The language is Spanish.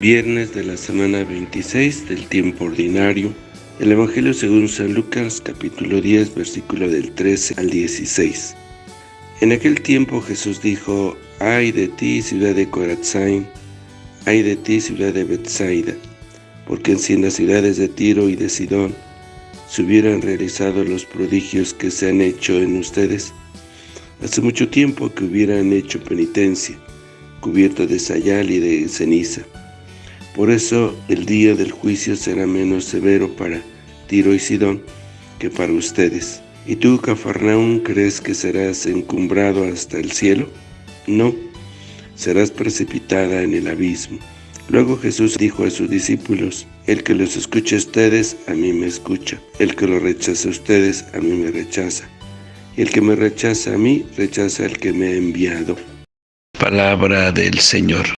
Viernes de la semana 26 del tiempo ordinario. El Evangelio según San Lucas capítulo 10 versículo del 13 al 16. En aquel tiempo Jesús dijo, Ay de ti ciudad de Corazzain, ay de ti ciudad de Bethsaida, porque si en las ciudades de Tiro y de Sidón se hubieran realizado los prodigios que se han hecho en ustedes, hace mucho tiempo que hubieran hecho penitencia, cubierto de sayal y de ceniza. Por eso el día del juicio será menos severo para Tiro y Sidón que para ustedes. ¿Y tú, Cafarnaún, crees que serás encumbrado hasta el cielo? No, serás precipitada en el abismo. Luego Jesús dijo a sus discípulos, El que los escuche a ustedes, a mí me escucha. El que los rechace a ustedes, a mí me rechaza. Y el que me rechaza a mí, rechaza al que me ha enviado. Palabra del Señor.